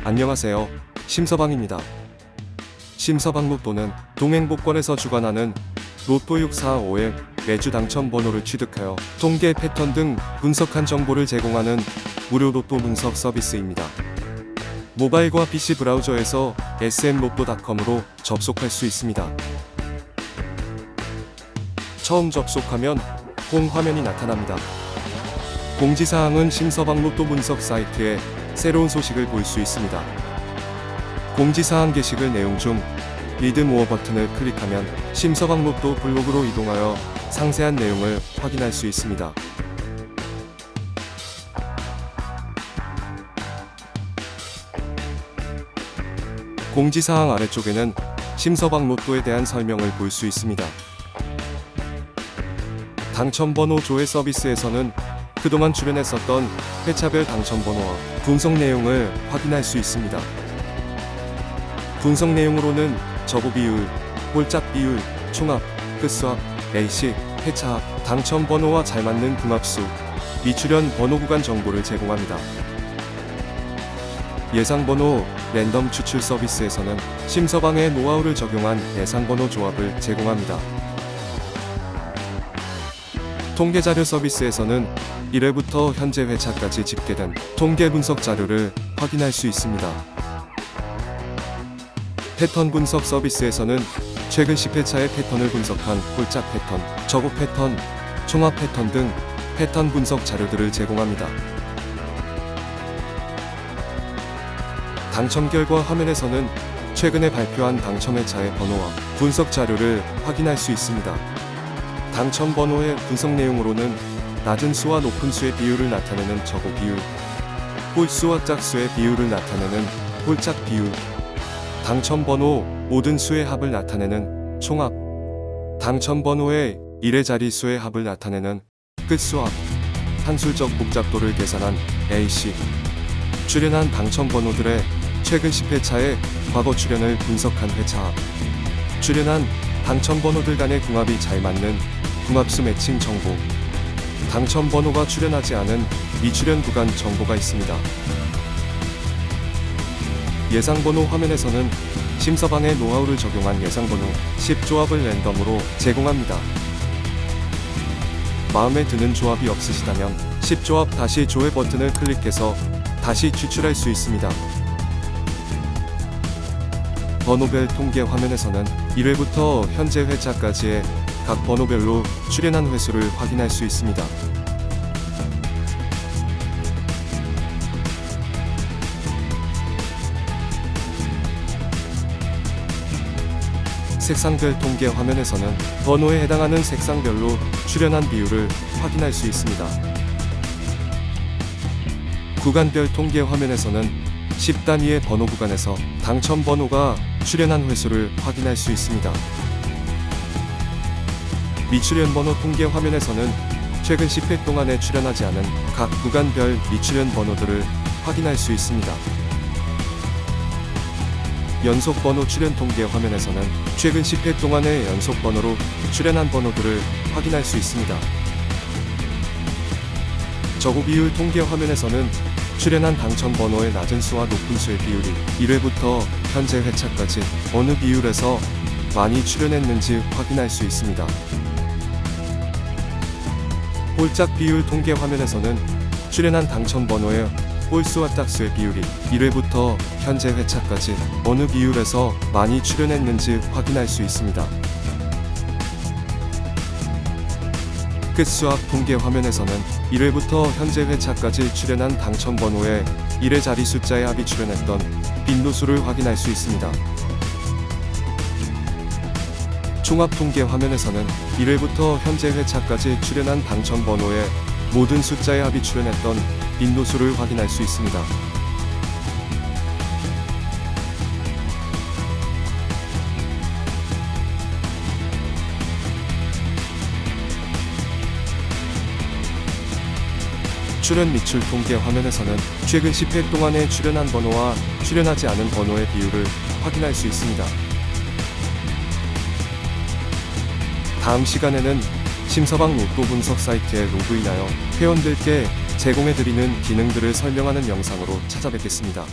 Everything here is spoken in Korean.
안녕하세요. 심서방입니다. 심서방 로또는 동행복권에서 주관하는 로또 6455의 매주 당첨 번호를 취득하여 통계 패턴 등 분석한 정보를 제공하는 무료 로또 분석 서비스입니다. 모바일과 PC 브라우저에서 sm로또.com으로 접속할 수 있습니다. 처음 접속하면 홈 화면이 나타납니다. 공지사항은 심서방 로또 분석 사이트에 새로운 소식을 볼 수 있습니다. 공지사항 게시글 내용 중 read more 버튼을 클릭하면 심서방 로또 블로그로 이동하여 상세한 내용을 확인할 수 있습니다. 공지사항 아래쪽에는 심서방 로또에 대한 설명을 볼 수 있습니다. 당첨번호 조회 서비스에서는 그동안 출연했었던 회차별 당첨번호와 분석 내용을 확인할 수 있습니다. 분석 내용으로는 저고 비율, 홀짝 비율, 총합, 끝수합, A식, 회차합, 당첨번호와 잘 맞는 궁합수, 미출연 번호 구간 정보를 제공합니다. 예상번호 랜덤 추출 서비스에서는 심서방의 노하우를 적용한 예상번호 조합을 제공합니다. 통계자료 서비스에서는 1회부터 현재 회차까지 집계된 통계 분석 자료를 확인할 수 있습니다. 패턴 분석 서비스에서는 최근 10회차의 패턴을 분석한 홀짝 패턴, 저고 패턴, 총합 패턴 등 패턴 분석 자료들을 제공합니다. 당첨 결과 화면에서는 최근에 발표한 당첨 회차의 번호와 분석 자료를 확인할 수 있습니다. 당첨 번호의 분석 내용으로는 낮은 수와 높은 수의 비율을 나타내는 저고 비율, 홀수와 짝수의 비율을 나타내는 홀짝 비율, 당첨 번호 모든 수의 합을 나타내는 총합, 당첨 번호의 1의 자리수의 합을 나타내는 끝수합, 한술적 복잡도를 계산한 AC, 출연한 당첨 번호들의 최근 10회차의 과거 출연을 분석한 회차합, 출연한 당첨 번호들 간의 궁합이 잘 맞는 궁합수 매칭 정보, 당첨 번호가 출연하지 않은 미출연 구간 정보가 있습니다. 예상번호 화면에서는 심서방의 노하우를 적용한 예상번호 10조합을 랜덤으로 제공합니다. 마음에 드는 조합이 없으시다면 10조합 다시 조회 버튼을 클릭해서 다시 추출할 수 있습니다. 번호별 통계 화면에서는 1회부터 현재 회차까지의 각 번호별로 출연한 횟수를 확인할 수 있습니다. 색상별 통계 화면에서는 번호에 해당하는 색상별로 출연한 비율을 확인할 수 있습니다. 구간별 통계 화면에서는 10단위의 번호 구간에서 당첨 번호가 출연한 횟수를 확인할 수 있습니다. 미출연 번호 통계 화면에서는 최근 10회 동안에 출연하지 않은 각 구간별 미출연 번호들을 확인할 수 있습니다. 연속 번호 출연 통계 화면에서는 최근 10회 동안의 연속 번호로 출연한 번호들을 확인할 수 있습니다. 저고 비율 통계 화면에서는 출연한 당첨 번호의 낮은 수와 높은 수의 비율이 1회부터 현재 회차까지 어느 비율에서 많이 출연했는지 확인할 수 있습니다. 홀짝 비율 통계 화면에서는 출연한 당첨 번호의 홀수와 짝수의 비율이 1회부터 현재 회차까지 어느 비율에서 많이 출연했는지 확인할 수 있습니다. 끝수합 통계 화면에서는 1회부터 현재 회차까지 출연한 당첨 번호의 1회 자리 숫자의 합이 출연했던 빈도수를 확인할 수 있습니다. 총합 통계 화면에서는 1회부터 현재 회차까지 출연한 당첨 번호의 모든 숫자의 합이 출연했던 빈도수를 확인할 수 있습니다. 출연 미출 통계 화면에서는 최근 10회 동안에 출연한 번호와 출연하지 않은 번호의 비율을 확인할 수 있습니다. 다음 시간에는 심서방 로또 분석 사이트에 로그인하여 회원들께 제공해드리는 기능들을 설명하는 영상으로 찾아뵙겠습니다.